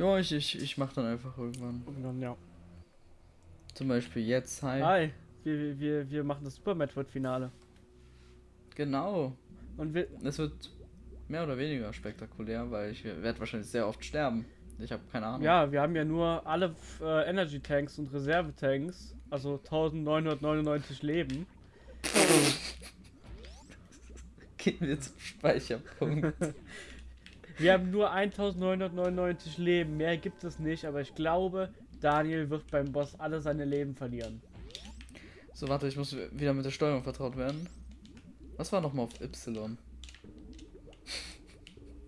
Ja, ich, ich, ich mach dann einfach irgendwann. Irgendwann, ja. Zum Beispiel jetzt, hi. Hi, wir, wir, wir machen das Super Metroid-Finale. Genau. Und wir. Es wird mehr oder weniger spektakulär, weil ich werde wahrscheinlich sehr oft sterben. Ich habe keine Ahnung. Ja, wir haben ja nur alle äh, Energy Tanks und Reserve Tanks, also 1999 Leben. Gehen wir zum Speicherpunkt. Wir haben nur 1999 Leben, mehr gibt es nicht, aber ich glaube, Daniel wird beim Boss alle seine Leben verlieren. so, warte, ich muss wieder mit der Steuerung vertraut werden. Was war nochmal auf Y?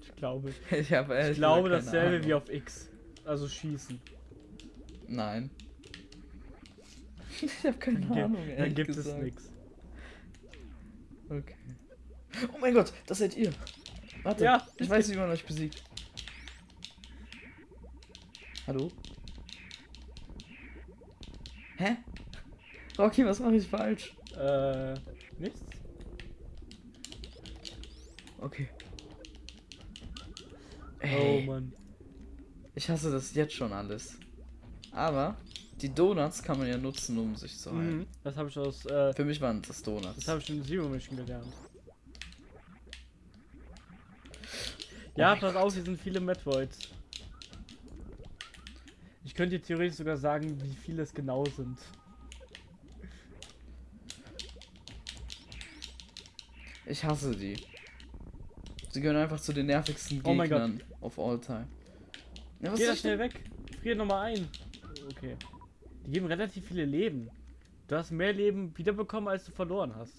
Ich glaube. Ich, hab Ich glaube dasselbe Ahnung. wie auf X. Also schießen. Nein. ich habe keine Dann, Ahnung. dann gibt es gesagt. nichts. Okay. Oh mein Gott, das seid ihr. Warte, Ja, ich weiß, wie man euch besiegt. Hallo? Hä? Rocky, was mache ich falsch? Äh, nichts? Okay. Oh Ey, Mann. ich hasse das jetzt schon alles. Aber die Donuts kann man ja nutzen, um sich zu heilen. Mhm. Das habe ich aus, äh, Für mich waren das Donuts. das habe ich in Zero Mission gelernt. Oh Ja, pass auf, hier sind viele Metroids. Ich könnte dir theoretisch sogar sagen, wie viele es genau sind. Ich hasse die. Sie gehören einfach zu den nervigsten Oh Gegnern of all time. Ja, Geh da schnell denn? weg. Frier nochmal ein. Okay. Die geben relativ viele Leben. Du hast mehr Leben wiederbekommen, als du verloren hast.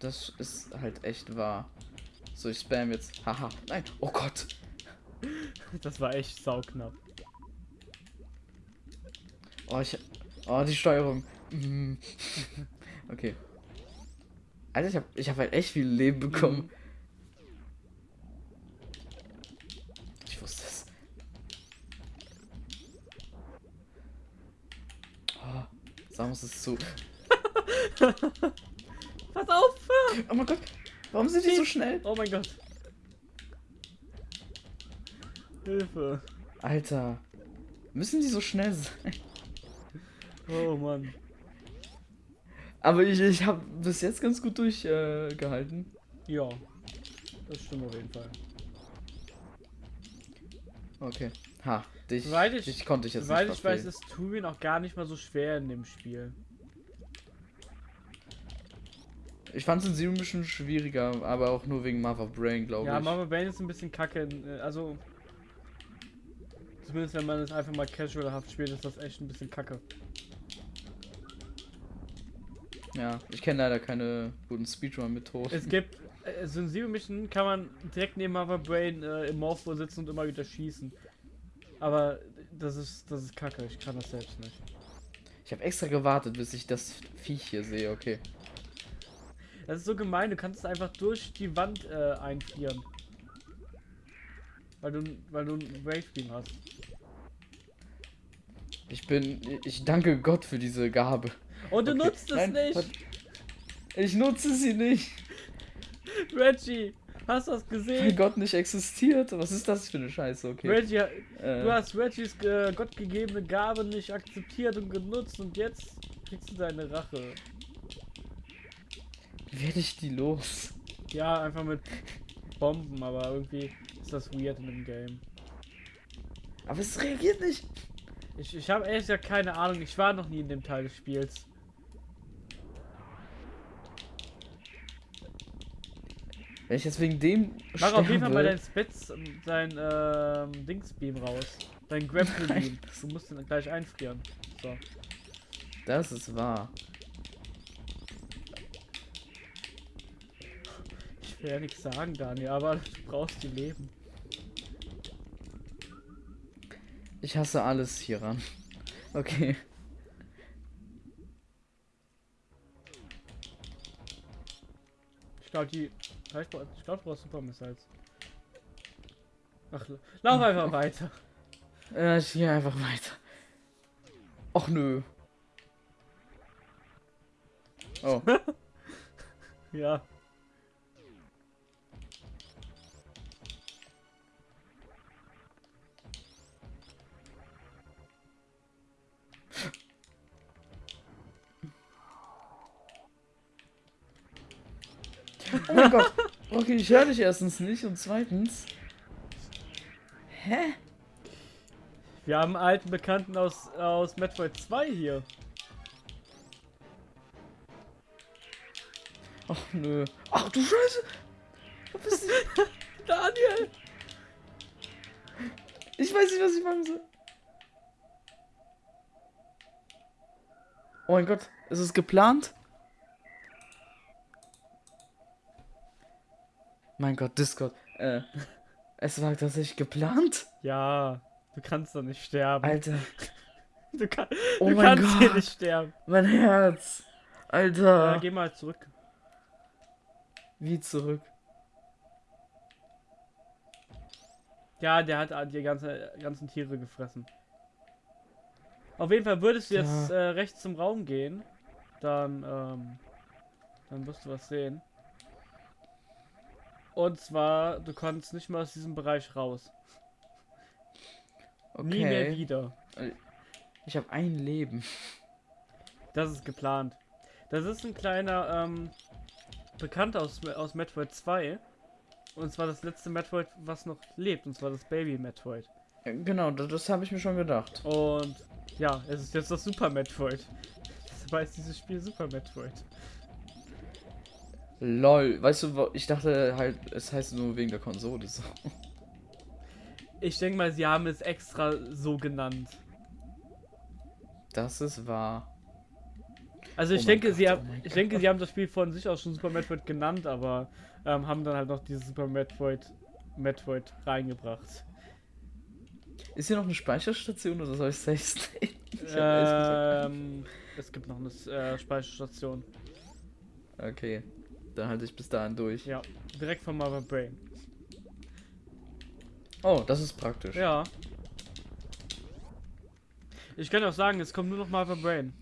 Das ist halt echt wahr. So, ich spam jetzt. Haha. Nein. Oh Gott. Das war echt sauknapp. Oh, ich. Oh, die Steuerung. Mm. Okay. Alter, ich hab, ich hab halt echt viel Leben bekommen. Mhm. Ich wusste es. Oh, Samus ist zu. Pass auf! Oh mein Gott. Warum sind die so schnell? Oh mein Gott. Hilfe. Alter. Müssen die so schnell sein? Oh Mann. Aber ich, ich habe bis jetzt ganz gut durchgehalten. Äh. Ja. Das stimmt auf jeden Fall. okay. Ha, dich, ich- dich konnte ich jetzt nicht ich weiß, verfehlen. ist Turin auch gar nicht mal so schwer in dem Spiel. Ich fand es in Mission schwieriger, aber auch nur wegen Mother Brain, glaube Ja, ich. Mama Bane ist ein bisschen kacke. äh, Also. Zumindest wenn man es einfach mal casualhaft spielt, ist das echt ein bisschen kacke. Ja, ich kenne leider keine guten Speedrun-Methoden. Es gibt. äh, So in Zero Mission kann man direkt neben Mother Brain äh, im Morpho sitzen und immer wieder schießen. Aber das ist, das ist kacke, ich kann das selbst nicht. Ich habe extra gewartet, bis ich das Viech hier sehe, okay. Das ist so gemein, du kannst es einfach durch die Wand äh, einfrieren. Weil du, weil du ein Wave Beam hast. Ich bin. Ich danke Gott für diese Gabe. Und du Okay, nutzt es nein, nicht! Ich nutze sie nicht, Reggie! Hast du das weil gesehen? Gott nicht existiert. Was ist das für eine Scheiße, okay? Reggie, Äh, du hast Reggies äh, gottgegebene Gabe nicht akzeptiert und genutzt und jetzt kriegst du deine Rache. Werde ich die los? Ja, einfach mit Bomben, aber irgendwie ist das weird in dem Game. Aber es reagiert nicht. Ich, ich habe ehrlich gesagt keine Ahnung, ich war noch nie in dem Teil des Spiels. Wenn ich jetzt wegen dem Mach auf jeden Fall mal dein Spitz, dein ähm, Dingsbeam raus. Dein Grapple Beam. Du musst den gleich einfrieren. So. Das ist wahr. Will ja nichts sagen, Daniel, aber du brauchst die Leben. Ich hasse alles hieran. Okay. Ich glaube, die. Ich glaube, du brauchst Super Missiles. Ach, lauf einfach weiter. Äh, ich gehe einfach weiter. Och nö. Oh. Ja. Oh mein Gott. Okay, ich höre dich erstens nicht und zweitens. Hä? Wir haben einen alten Bekannten aus, aus Metroid 2 hier. Ach nö. Ach du Scheiße. Wo bist du? Daniel! Ich weiß nicht, was ich machen soll. Oh mein Gott, ist es geplant? Mein Gott, Discord. Äh, es war tatsächlich geplant? Ja, du kannst doch nicht sterben. Alter, Du, kann, Oh du kannst hier Gott. nicht sterben. mein Herz. Alter. Ja, geh mal zurück. Wie zurück? Ja, der hat die ganze, ganzen Tiere gefressen. Auf jeden Fall würdest du jetzt Ja. äh, rechts zum Raum gehen, dann, ähm, dann wirst du was sehen. Und zwar, du kannst nicht mehr aus diesem Bereich raus. Okay. Nie mehr wieder. Ich habe ein Leben. Das ist geplant. Das ist ein kleiner, ähm, Bekannter aus, aus Metroid 2. Und zwar das letzte Metroid, was noch lebt, und zwar das Baby Metroid. Genau, das, das habe ich mir schon gedacht. Und ja, es ist jetzt das Super Metroid. Das heißt dieses Spiel Super Metroid. Lol, weißt du, ich dachte halt, es heißt nur wegen der Konsole so. Ich denke mal, sie haben es extra so genannt. Das ist wahr. Also Oh ich mein denke, Gott, sie oh haben, ich denke, sie haben das Spiel von sich aus schon Super Metroid genannt, aber ähm, haben dann halt noch dieses Super Metroid Metroid reingebracht. Ist hier noch eine Speicherstation oder soll ich safe hab ehrlich gesagt- Ähm, es gibt noch eine äh, Speicherstation. Okay, dann halte ich bis dahin durch. Ja, direkt von Mother Brain. Oh, das ist praktisch. Ja. Ich kann auch sagen, es kommt nur noch Mother Brain.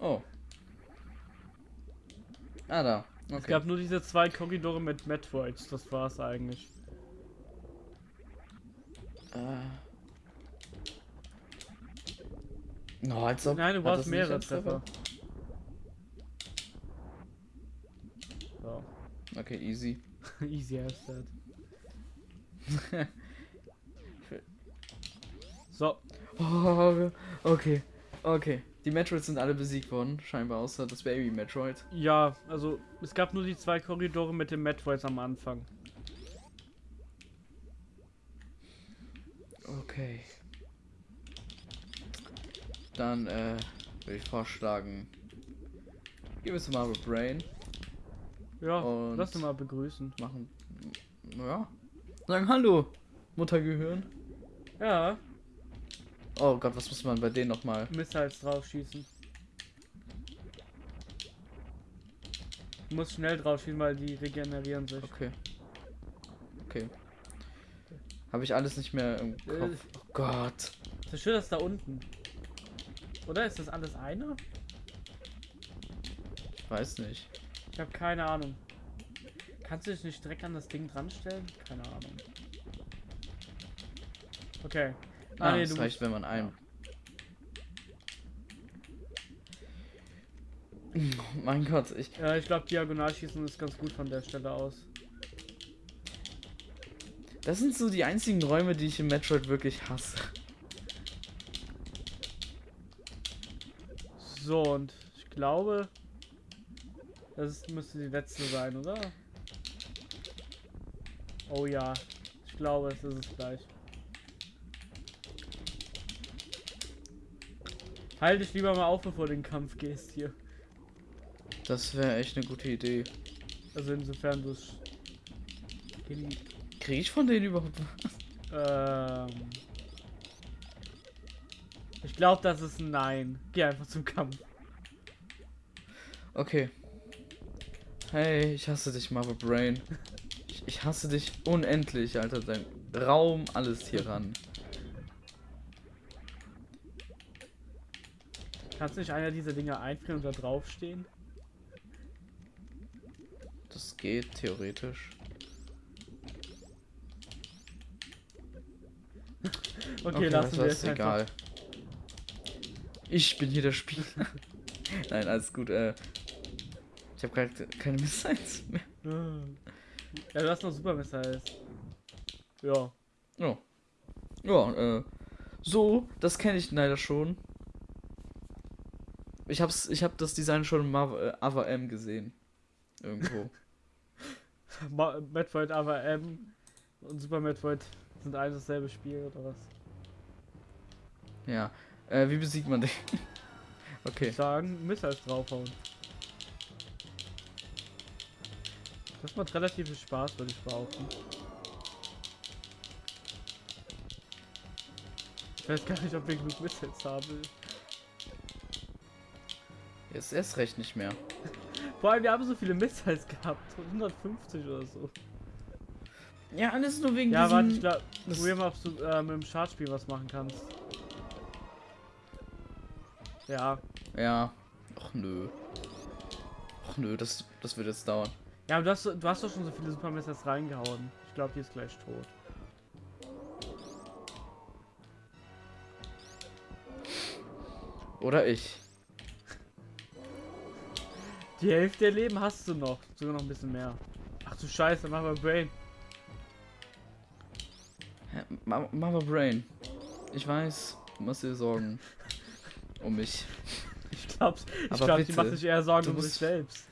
Oh. Ah, da. Es Okay. gab nur diese zwei Korridore mit Metroids, das war's eigentlich. Äh. No, als ob, Nein, du brauchst mehrere als Treffer. So. Okay, easy. Easy as that. so, Oh, okay. Okay. Die Metroids sind alle besiegt worden, scheinbar außer das Baby Metroid. ja, also es gab nur die zwei Korridore mit den Metroids am Anfang. Okay. Dann, äh, würde ich vorschlagen. Gehen wir zu Marvel Brain. Ja, Und- lass uns mal begrüßen. Machen. Ja. Sagen Hallo, Muttergehirn. Ja, Oh Gott, was muss man bei denen nochmal? Missiles draufschießen. Du musst schnell draufschießen, weil die regenerieren sich. Okay. Okay. Habe ich alles nicht mehr im Äh. Kopf. Oh Gott. Ist das schön, dass da unten. Oder ist das alles einer? Ich weiß nicht. Ich habe keine Ahnung. Kannst du dich nicht direkt an das Ding dran stellen? Keine Ahnung. Okay. Ah, nee, das reicht, wenn man ein. Oh mein Gott, ich. Ja, ich glaube, Diagonalschießen ist ganz gut von der Stelle aus. Das sind so die einzigen Räume, die ich im Metroid wirklich hasse. So, und ich glaube, das müsste die letzte sein, oder? Oh ja, ich glaube, es ist es gleich. Halt dich lieber mal auf, bevor du in den Kampf gehst hier. Das wäre echt eine gute Idee. Also insofern du es. Kriege ich von denen überhaupt was? Ähm. Ich glaube, das ist ein Nein. Geh einfach zum Kampf. Okay. Hey, ich hasse dich, Marvel Brain. Ich, ich hasse dich unendlich, Alter. Dein Raum, alles hier ran. Kannst du nicht einer dieser Dinge einfrieren und da draufstehen? Das geht theoretisch. Okay, lassen weißt du wir es einfach. egal. Ich bin hier der Spieler. Nein, alles gut. Äh, Ich habe gerade keine Missiles mehr. Ja, du hast noch Super Missiles. Ja. Ja. Ja, äh. So, das kenne ich leider schon. Ich hab's, ich hab das Design schon in Marv äh, Ava M gesehen. Irgendwo. Ma Metroid aber M und Super Metroid sind ein dasselbe Spiel oder was? ja. Äh, wie besiegt man den? okay. Ich sagen, Missiles draufhauen. Das macht relativ viel Spaß, würde ich behaupten. Ich weiß gar nicht, ob wir genug Missiles haben. Jetzt erst recht nicht mehr. Vor allem, wir haben so viele Missiles gehabt. 150 oder so. Ja, alles nur wegen Ja, warte, ich glaube, probier mal, ob du äh, mit dem Schadspiel was machen kannst. Ja. Ja. Och nö. Och nö, das, das wird jetzt dauern. Ja, aber du hast, du hast doch schon so viele Super Missiles reingehauen. Ich glaube, die ist gleich tot. Oder ich. Die Hälfte der Leben hast du noch. Sogar noch ein bisschen mehr. Ach du Scheiße, mach mal Brain. Hä, Ma- Mama Brain. Ich weiß, du machst dir Sorgen. Um mich. Ich glaub's, ich Aber glaub, die macht sich eher Sorgen um sich musst- selbst.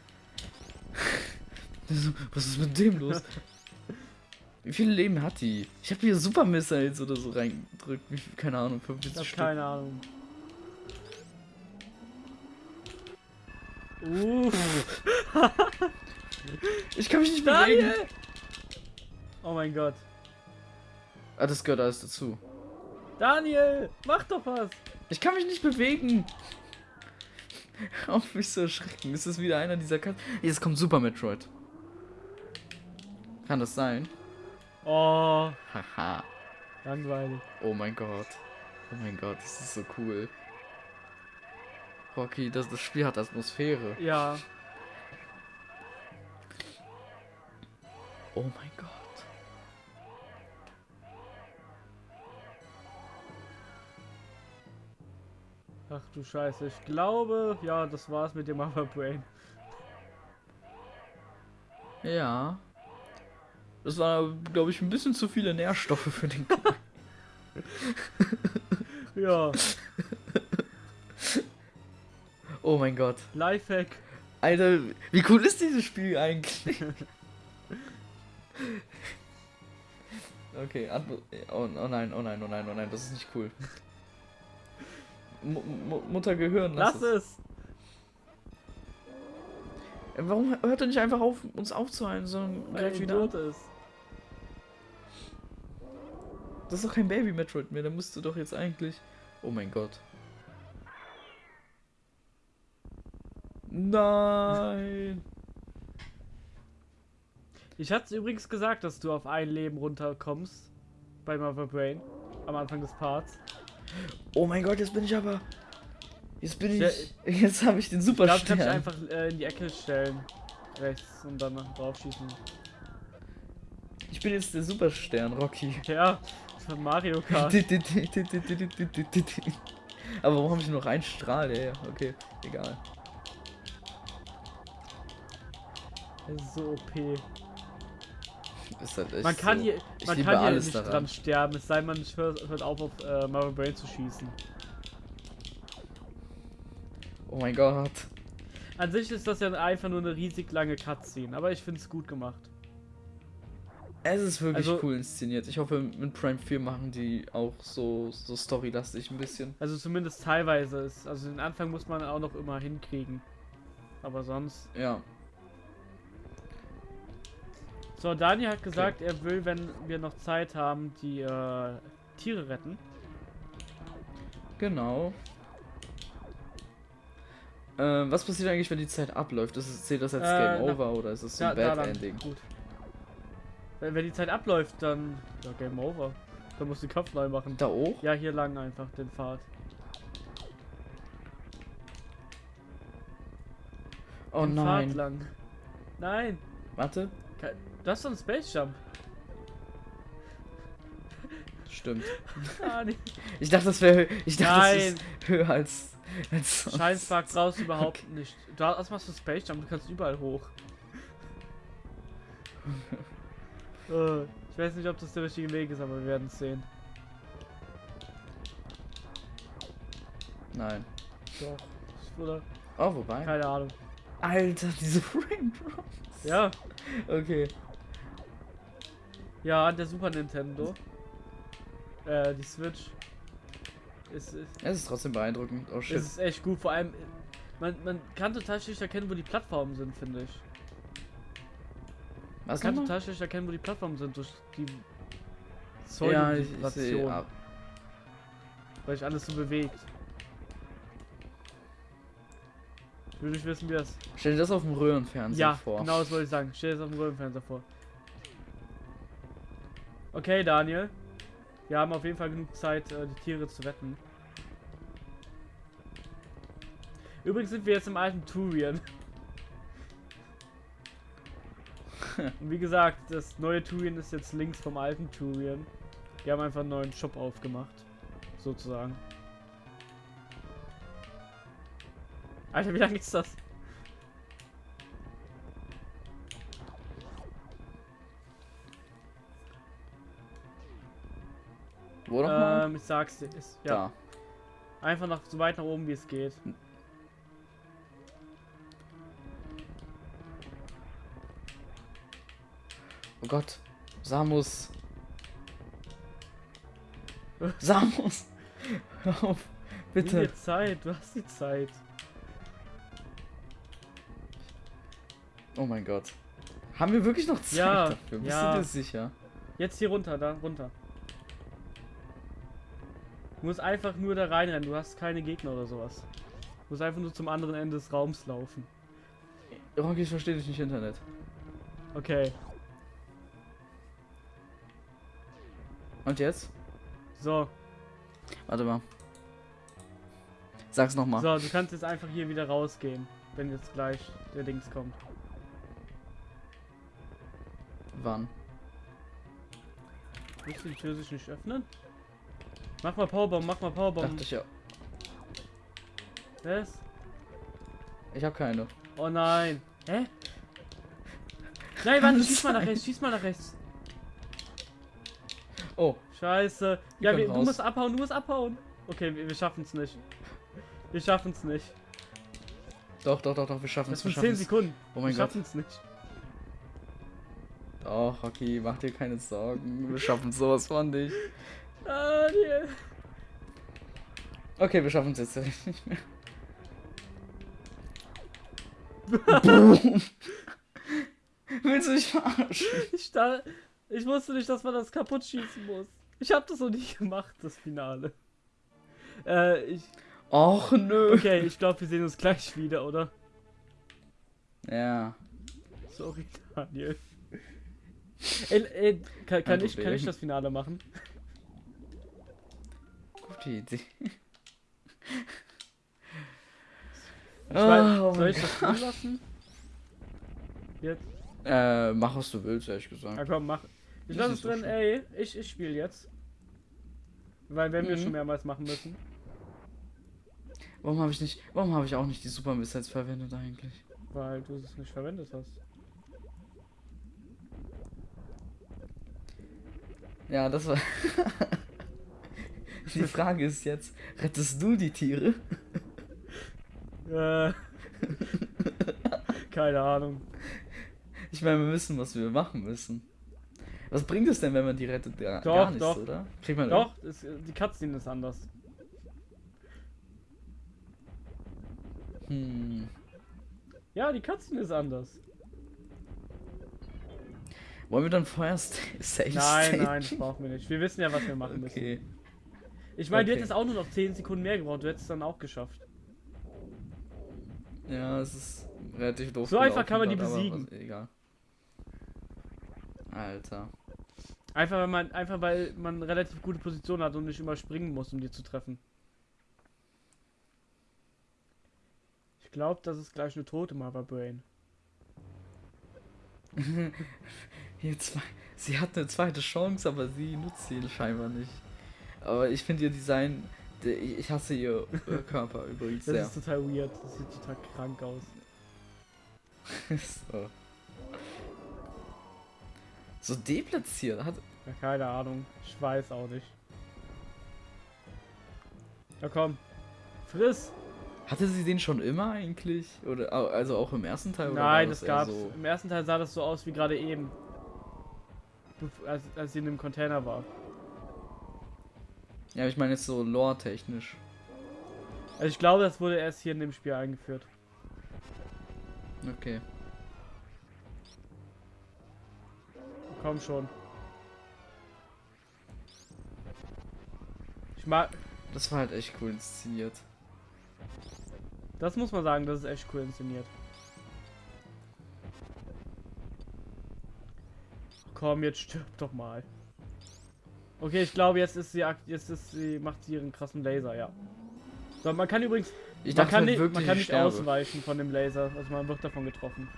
Was ist mit dem los? Wie viele Leben hat die? Ich habe hier Super Missiles oder so reingedrückt. Wie viel, keine Ahnung, Ich 45 hab Stück. keine Ahnung. Uh, Ich kann mich nicht bewegen. Daniel! Oh mein Gott. Ah, das gehört alles dazu. Daniel, mach doch was. Ich kann mich nicht bewegen. Auf mich zu erschrecken. Ist das wieder einer dieser Katzen? Jetzt kommt Super Metroid. Kann das sein? Oh, Haha. langweilig. Oh mein Gott. Oh mein Gott, das ist so cool. Rocky, das, das Spiel hat Atmosphäre. Ja, Oh mein Gott. ach du Scheiße. Ich glaube, ja, das war's mit dem Mother Brain. Ja. Das war, glaube ich, ein bisschen zu viele Nährstoffe für den Kleinen. Ja, Oh mein Gott. Lifehack. Alter, wie cool ist dieses Spiel eigentlich? Okay, oh, oh nein, oh nein, oh nein, oh nein, das ist nicht cool. Mu Mutter Gehirn, Lass es. Äh, Warum hört er nicht einfach auf, uns aufzuhalten, sondern er greift wieder ist. Das ist doch kein Baby Metroid mehr, da musst du doch jetzt eigentlich. Oh mein Gott. Nein. Ich hatte übrigens gesagt, dass du auf ein Leben runterkommst. Bei Mother Brain. Am Anfang des Parts. Oh mein Gott, jetzt bin ich aber. Jetzt bin ich. Jetzt habe ich den Ich Super glaube, ich einfach äh, in die Ecke stellen. Rechts und dann drauf schießen. Ich bin jetzt der Superstern, Rocky. Ja, von Mario Kart. Aber warum habe ich noch einen Strahl? Ja, okay, egal. Das ist so OP. Ist halt echt Man kann so. hier, Ich man kann hier alles nicht daran. dran sterben, es sei denn, man hört, hört auf, auf äh, Mother Brain zu schießen. Oh mein Gott. An sich ist das ja einfach nur eine riesig lange Cutscene, aber ich finde es gut gemacht. Es ist wirklich Also- cool inszeniert. Ich hoffe, mit Prime 4 machen die auch so, so storylastig ein bisschen. Also zumindest teilweise ist. Also den Anfang muss man auch noch immer hinkriegen. Aber sonst. Ja. So, Daniel hat gesagt, er will, wenn wir noch Zeit haben, die äh, Tiere retten. Genau. Ähm, was passiert eigentlich, wenn die Zeit abläuft? Ist es, zählt das als Äh, Game na- Over oder ist es so ein da Bad lang. Ending? Gut. Wenn, die Zeit abläuft, dann. Ja, Game Over. Dann musst du den Kopf neu machen. Da auch? Ja, hier lang einfach den Pfad. Oh den Pfad nein. lang. Nein. Warte. Du hast doch einen Space Jump. Stimmt. Ah, nee. Ich dachte, das wäre ich dachte, das Nein. ist höher als Als sonst. Brauchst du überhaupt nicht. Du hast, was machst du Space Jump? Du kannst überall hoch. Äh, ich weiß nicht, ob das der richtige Weg ist, aber wir werden es sehen. Nein. Doch. Oder? Oh, wobei. Keine Ahnung. Alter, diese Raindrops. Ja. Okay. Ja, an der Super Nintendo. Äh, die Switch. Ist, ist, Es ist trotzdem beeindruckend. Oh shit. es ist echt gut. Vor allem, man, man kann total schlecht erkennen, wo die Plattformen sind, finde ich. Was kann total schlecht erkennen, wo die Plattformen sind durch die Ja, ich, ich. Säulenvibration, ab. weil sich alles so bewegt. Ich will nicht wissen, wie das. Stell dir das auf dem Röhrenfernseher Ja, vor. genau das wollte ich sagen. Stell dir das auf dem Röhrenfernseher vor. Okay, Daniel. Wir haben auf jeden Fall genug Zeit, äh, die Tiere zu retten. Übrigens sind wir jetzt im alten Turian. Wie gesagt, das neue Turian ist jetzt links vom alten Turian. Die haben einfach einen neuen Shop aufgemacht. Sozusagen. Alter, wie lange ist das? Wo nochmal? Ähm, ich sag's dir. Ist, ja. Da. Einfach nach, so weit nach oben, wie es geht. Oh Gott. Samus. Samus. Hör auf. Nimm Bitte. dir Zeit, du hast die Zeit. Oh mein Gott. Haben wir wirklich noch Zeit Ja, dafür? Bist ja. du dir sicher? Jetzt hier runter, da runter. Du musst einfach nur da reinrennen, du hast keine Gegner oder sowas. Du musst einfach nur zum anderen Ende des Raums laufen. Rocky, ich verstehe dich nicht Internet. Okay, Und jetzt? so. Warte mal. Sag's nochmal. So, du kannst jetzt einfach hier wieder rausgehen, wenn jetzt gleich der Dings kommt. Wann? Willst du die Tür sich nicht öffnen? Mach mal Powerbomb, mach mal Powerbomb. Dachte ich ja. Was? Ich habe keine. Oh nein. Hä? Nein, warte, schieß mal nach rechts, schieß mal nach rechts. Oh, Scheiße. Wir Ja, wir, du musst abhauen, du musst abhauen. Okay, wir, wir schaffen es nicht. Wir schaffen es nicht. doch, doch, doch, doch, wir schaffen Das es. Wir sind 10 schaffen es. Sekunden. Oh mein wir Gott. schaffen es nicht. Doch, Rocky, mach dir keine Sorgen. Wir schaffen sowas von nicht. Ah, nee. Okay, wir schaffen es jetzt nicht mehr. Willst du mich verarschen? Ich, da, ich wusste nicht, dass man das kaputt schießen muss. Ich habe das noch nicht gemacht, das Finale. Äh, ich. Och, nö. Okay, ich glaube, wir sehen uns gleich wieder, oder? Ja. Sorry, Daniel. Ey, ey, kann, kann, Kein ich, kann ich das Finale machen? Gute Idee. Ich weiß, oh soll mein ich das drin lassen? Jetzt? Äh, mach was du willst, ehrlich gesagt. Na komm, mach. Ich lasse ist es drin, ey, ich, ich spiele jetzt. Weil wenn wir Mhm. schon mehrmals machen müssen. Warum habe ich nicht, warum habe ich auch nicht die Super Missiles verwendet eigentlich? Weil du es nicht verwendet hast. Ja, das war. die Frage ist jetzt, rettest du die Tiere? Äh. Keine Ahnung. Ich meine, wir wissen, was wir machen müssen. Was bringt es denn, wenn man die rettet? Gar, Doch, gar nichts, doch. oder? Kriegt man Doch, es, die Cutscene ist anders. Hm. Ja, die Cutscene ist anders. Wollen wir dann vorher Safe Nein, nein, das brauchen wir nicht. Wir wissen ja, was wir machen müssen. Okay. Ich meine, du Okay. hättest auch nur noch 10 Sekunden mehr gebraucht. Du hättest es dann auch geschafft. Ja, es ist relativ doof. So einfach kann man die besiegen. Egal. Alter. Einfach weil man, einfach weil man relativ gute Position hat und nicht überspringen muss, um die zu treffen. Ich glaube, das ist gleich eine tote Mother Brain. Sie hat eine zweite Chance, aber sie nutzt sie scheinbar nicht. Aber ich finde ihr Design Ich hasse ihr Körper übrigens Das sehr. ist total weird. Das sieht total krank aus. so. So deplatziert. Hat, Ja, keine Ahnung. Ich weiß auch nicht. Ja komm. Friss! hatte sie den schon immer eigentlich? Oder also auch im ersten Teil? Nein, das eher gab's. So? Im ersten Teil sah das so aus wie gerade eben. Als, als sie in dem Container war. Ja, ich meine jetzt so lore-technisch. Also ich glaube, das wurde erst hier in dem Spiel eingeführt. Okay. Komm schon. Ich mag. Das war halt echt cool inszeniert. Das muss man sagen, das ist echt cool inszeniert. Komm, jetzt stirb doch mal. Okay, ich glaube, jetzt ist sie jetzt ist sie macht sie ihren krassen Laser, ja. So, man kann übrigens Ich man kann halt nicht, man kann ich nicht ausweichen von dem Laser, also man wird davon getroffen.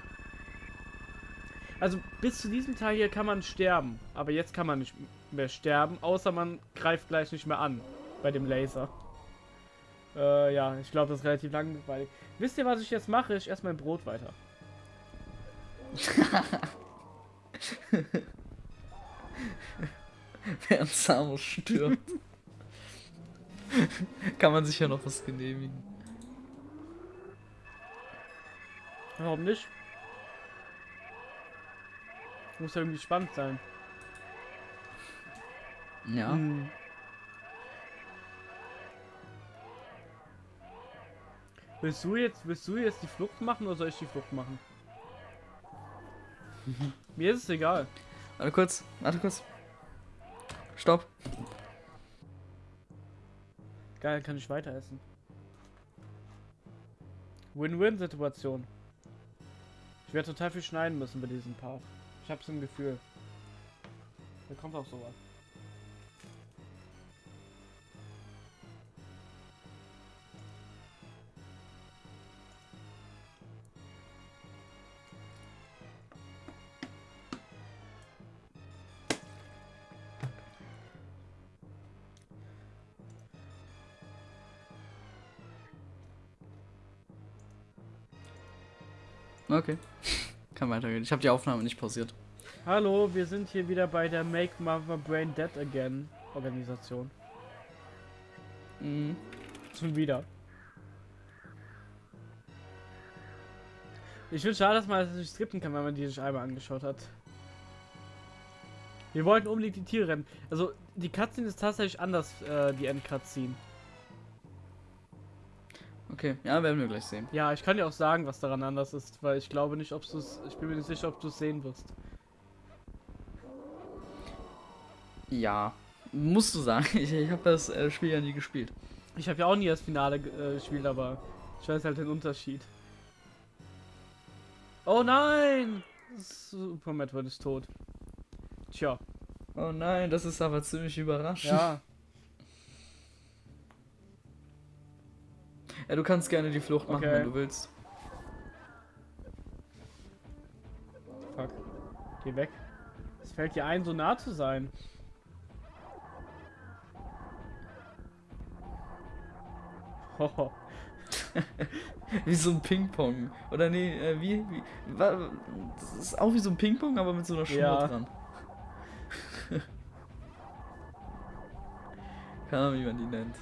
Also bis zu diesem Teil hier kann man sterben, aber jetzt kann man nicht mehr sterben, außer man greift gleich nicht mehr an bei dem Laser. Äh, ja, ich glaube, das ist relativ langweilig. Wisst ihr, was ich jetzt mache? Ich esse mein Brot weiter. Während Samus stirbt. Kann man sich ja noch was genehmigen. Warum nicht? Muss ja irgendwie spannend sein. Ja. Hm. Willst du jetzt, willst du jetzt die Flucht machen oder soll ich die Flucht machen? Mir ist es egal. Warte kurz, warte kurz. Stopp. Geil, dann kann ich weiter essen. Win-Win-Situation. Ich werde total viel schneiden müssen bei diesem Part. Ich hab's im Gefühl. Da kommt auch sowas. Okay. Kann weitergehen. Ich habe die Aufnahme nicht pausiert. Hallo, wir sind hier wieder bei der Make Mother Brain Dead Again Organisation. Mhm. Schon wieder. Ich finde schade, dass man das nicht skripten kann, wenn man die sich einmal angeschaut hat. Wir wollten unbedingt die Tiere rennen. Also, die Cutscene ist tatsächlich anders, äh, die End-Cutscene. Okay, ja, werden wir gleich sehen. Ja, ich kann dir auch sagen, was daran anders ist, weil ich glaube nicht, ob du es. Ich bin mir nicht sicher, ob du es sehen wirst. Ja. Musst du sagen, ich, ich habe das äh, Spiel ja nie gespielt. Ich habe ja auch nie das Finale äh, gespielt, aber ich weiß halt den Unterschied. Oh nein! Super Metroid ist tot. Tja, Oh nein, das ist aber ziemlich überraschend. ja. Ja, du kannst gerne die Flucht machen, Okay. wenn du willst. Fuck. Geh weg. Es fällt dir ein, so nah zu sein. Hoho. Wie so ein Ping-Pong. Oder nee, äh, wie, wie. Das ist auch wie so ein Ping-Pong, aber mit so einer Schnur Ja. dran. Keine Ahnung, wie man die nennt.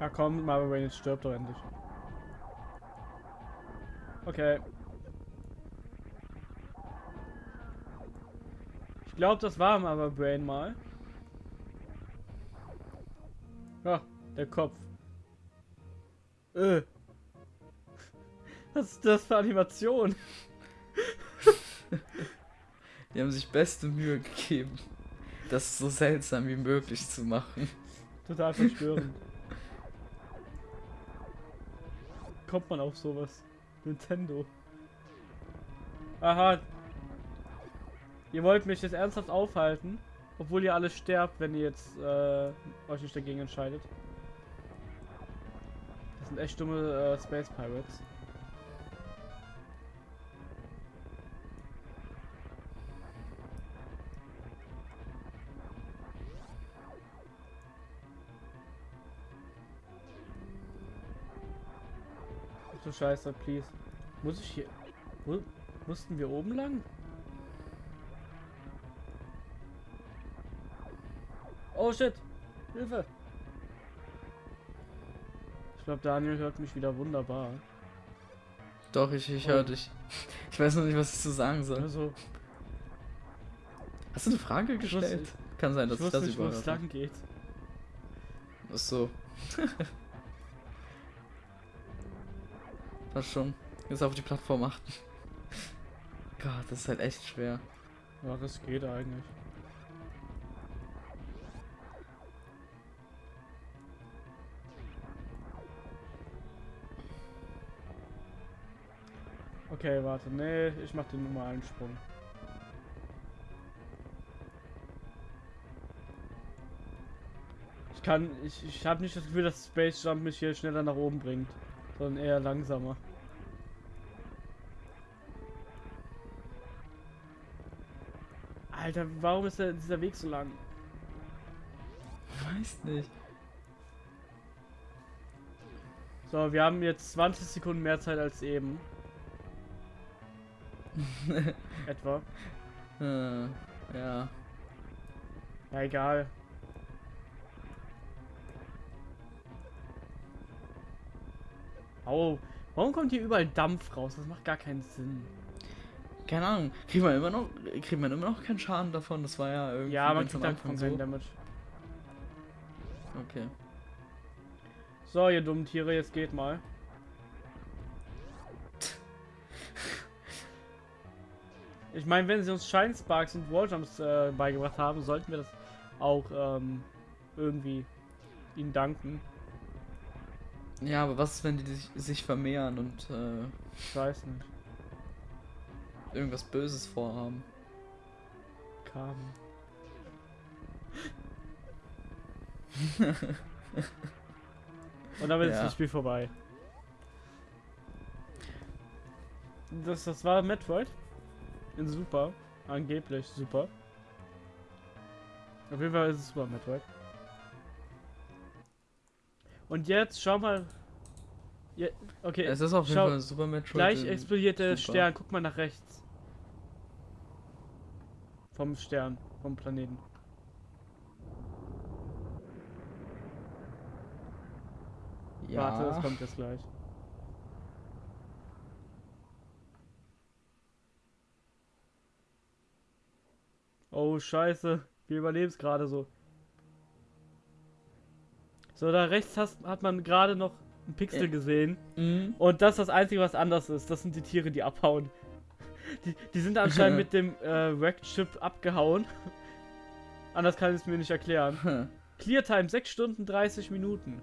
Ja komm, Marvel jetzt stirbt doch endlich. Okay. Ich glaube, das war Marvel Brain mal. Ja, der Kopf. Äh. Was ist das für Animation? Die haben sich beste Mühe gegeben, das so seltsam wie möglich zu machen. Total verstörend. Kommt man auf sowas? Nintendo. Aha. Ihr wollt mich jetzt ernsthaft aufhalten, obwohl ihr alle sterbt, wenn ihr jetzt äh, euch nicht dagegen entscheidet. Das sind echt dumme äh, Space Pirates. Du Scheiße, please. Muss ich hier... Mu mussten wir oben lang? Oh shit! Hilfe! Ich glaube, Daniel hört mich wieder wunderbar. Doch, ich, ich Oh. höre dich. Ich weiß noch nicht, was ich zu sagen soll. Also, Hast du eine Frage gestellt? wusste- Kann sein, dass ich ich, das nicht, wo es lang geht. Ach so. Passt schon. Jetzt auf die Plattform achten. Gott, das ist halt echt schwer. Ja, das geht eigentlich. Okay, warte. Nee, ich mach den normalen Sprung. Ich kann, ich, ich habe nicht das Gefühl, dass Space Jump mich hier schneller nach oben bringt, sondern eher langsamer. Alter, warum ist der, dieser Weg so lang? Weiß nicht. So, wir haben jetzt 20 Sekunden mehr Zeit als eben. Etwa. äh, ja. Ja, egal. Au. Warum kommt hier überall Dampf raus? Das macht gar keinen Sinn. Keine Ahnung. Kriegt man immer noch, kriegt man immer noch keinen Schaden davon? Das war ja irgendwie. Ja, man kriegt halt Anfang von keinen Damage. Okay. So, ihr dummen Tiere, jetzt geht mal. Ich meine, wenn sie uns Shine Sparks und Walljumps äh, beigebracht haben, sollten wir das auch ähm, irgendwie ihnen danken. Ja, aber was ist, wenn die sich, sich vermehren und äh, Ich weiß nicht. Irgendwas Böses vorhaben? Kam. Und damit ist Ja. das Spiel vorbei. Das, das war Metroid. In super. Angeblich super. Auf jeden Fall ist es super Metroid. Und jetzt schau mal. Ja, okay, Es ist auf jeden schau, Fall Super Metroid. gleich explodiert der super. Stern. Guck mal nach rechts. Vom Stern, vom Planeten. Ja. Warte, das kommt jetzt gleich. Oh, scheiße. Wir überleben es gerade so. So, da rechts hast, hat man gerade noch einen Pixel gesehen. Mhm. Und das ist das Einzige, was anders ist. Das sind die Tiere, die abhauen. Die, die sind anscheinend mit dem äh, Wrecked-Chip abgehauen. Anders kann ich es mir nicht erklären. Clear Time 6 Stunden 30 Minuten.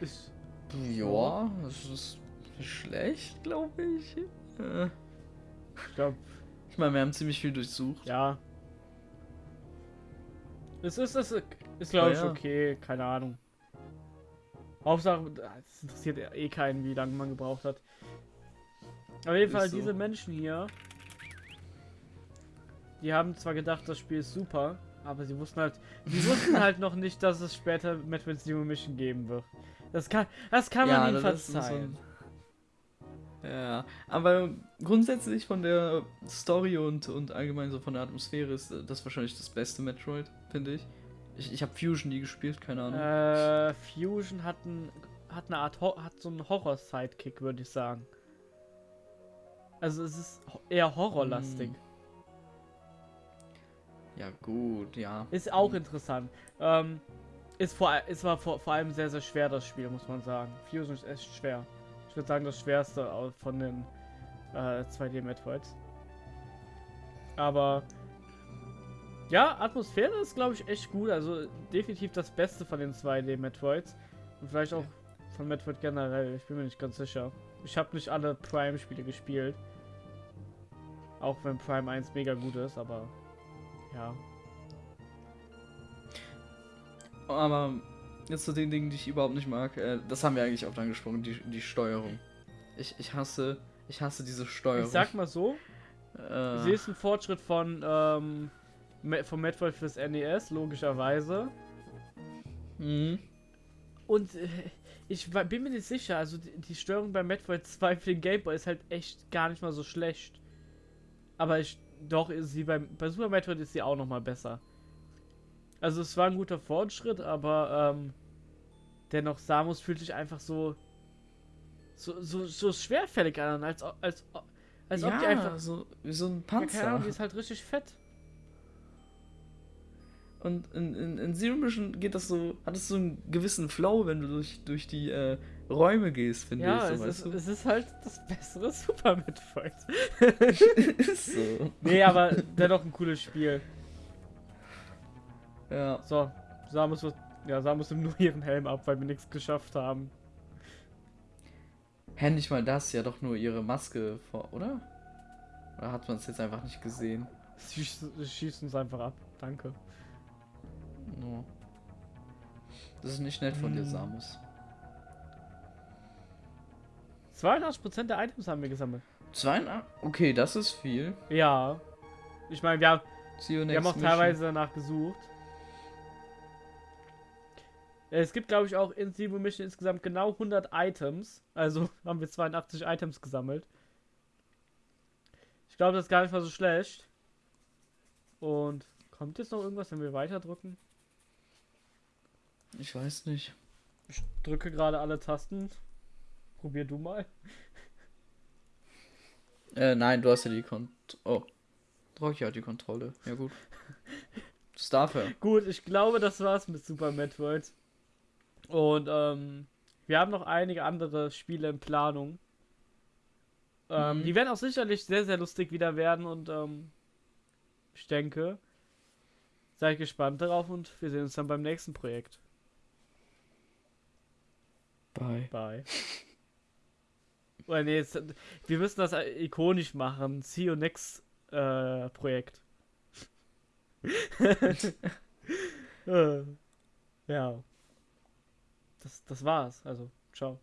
Ist, Ja, das ist schlecht, glaube ich. Äh, ich glaube, Ich meine, wir haben ziemlich viel durchsucht. ja. Es ist, es ist, glaube ich, Ja, ja. okay. Keine Ahnung. Hauptsache, es interessiert eh keinen, wie lange man gebraucht hat. Auf jeden Fall, so. diese Menschen hier, die haben zwar gedacht, das Spiel ist super, aber sie wussten halt, die wussten halt noch nicht, dass es später Metroid Zero Mission geben wird. Das kann, das kann man ihnen verzeihen. so- Ja, aber grundsätzlich von der Story und, und allgemein so von der Atmosphäre ist das wahrscheinlich das beste Metroid, finde ich. Ich, ich habe Fusion nie gespielt, keine Ahnung. Äh, Fusion hat, ein, hat eine Art, Ho hat so einen Horror-Sidekick, würde ich sagen. Also es ist eher horrorlastig. Hm. Ja, gut, ja. Ist auch interessant. Ähm, ist vor, ist war vor, vor allem sehr, sehr schwer, das Spiel, muss man sagen. Fusion ist echt schwer. Ich würde sagen, das schwerste von den äh, 2D-Metroids. Aber ja, Atmosphäre ist, glaube ich, echt gut. Also definitiv das Beste von den 2D-Metroids. Und vielleicht auch von Metroid generell. Ich bin mir nicht ganz sicher. Ich habe nicht alle Prime-Spiele gespielt. Auch wenn Prime 1 mega gut ist, aber ja. Aber jetzt zu den Dingen, die ich überhaupt nicht mag, äh, das haben wir eigentlich oft angesprochen, die, die Steuerung. Ich, ich hasse, ich hasse diese Steuerung. Ich sag mal so, äh, sie ist ein Fortschritt von ähm, Vom Metroid fürs NES, logischerweise. mhm. Und äh, Ich bin mir nicht sicher, also die, die Steuerung bei Metroid 2 für den Game Boy ist halt echt gar nicht mal so schlecht. Aber ich, doch ist sie beim, bei Super Metroid ist sie auch noch mal besser. Also es war ein guter Fortschritt, aber ähm, dennoch Samus fühlt sich einfach so so, so, so schwerfällig an, als, als, o- als ob die einfach... so, so ein Ja, keine Panzer. Ahnung, die ist halt richtig fett. Und in, in, in Zero Mission geht das so, hat es so einen gewissen Flow, wenn du durch, durch die äh, Räume gehst, finde Ja, ich. es, So, ist, weißt es ist halt das bessere Super Metroid. ist so. nee, aber dennoch ein cooles Spiel. Ja. So, Samus wird. Ja, Samus nimmt nur ihren Helm ab, weil wir nichts geschafft haben. Hä, nicht mal das, ja doch nur ihre Maske vor, oder? Oder hat man es jetzt einfach nicht gesehen? Sie schießt uns einfach ab. Danke. No. Das ist nicht nett von dir, Hm. Samus. 82% der Items haben wir gesammelt. 82? Okay, das ist viel. Ja. Ich meine, wir, wir haben auch mission. teilweise danach gesucht. Es gibt, glaube ich, auch in Sibo Mission insgesamt genau 100 Items. Also haben wir 82 Items gesammelt. Ich glaube, das ist gar nicht mal so schlecht. Und kommt jetzt noch irgendwas, wenn wir weiterdrücken? Ich weiß nicht. Ich drücke gerade alle Tasten. Probier du mal. Äh, nein, du hast ja die Kont... Oh. Rocky hat die Kontrolle. Ja gut. Das darf er. Gut, ich glaube, das war's mit Super Metroid. Und ähm, wir haben noch einige andere Spiele in Planung. Ähm, Mhm. Die werden auch sicherlich sehr, sehr lustig wieder werden und ähm, ich denke, seid gespannt darauf und wir sehen uns dann beim nächsten Projekt. Bye. Bye. Oder nee, jetzt, wir müssen das ikonisch machen. See you next äh, Projekt. äh, ja. Das, das war's. Also, ciao.